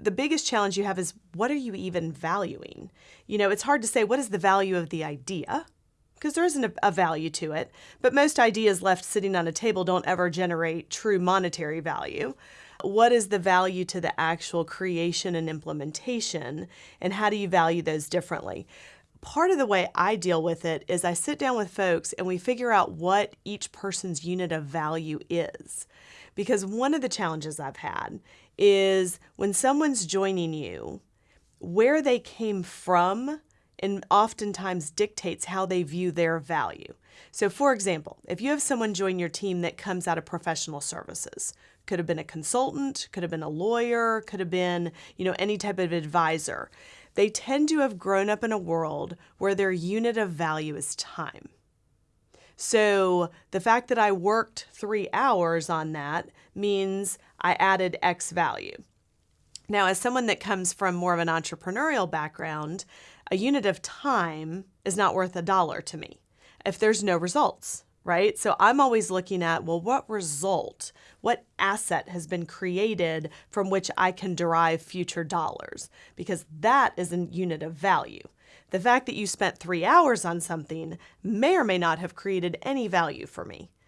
The biggest challenge you have is what are you even valuing? You know, it's hard to say what is the value of the idea because there isn't a, a, value to it, but most ideas left sitting on a table don't ever generate true monetary value. What is the value to the actual creation and implementation, and how do you value those differently? Part of the way I deal with it is I sit down with folks and we figure out what each person's unit of value is. Because one of the challenges I've had is when someone's joining you, where they came from and oftentimes dictates how they view their value. So for example, if you have someone join your team that comes out of professional services, could have been a consultant, could have been a lawyer, could have been, you know, any type of advisor. They tend to have grown up in a world where their unit of value is time. So the fact that I worked three hours on that means I added X value. Now, as someone that comes from more of an entrepreneurial background, a unit of time is not worth a dollar to me if there's no results, right? So I'm always looking at, well, what result, what asset has been created from which I can derive future dollars? Because that is a unit of value. The fact that you spent three hours on something may or may not have created any value for me.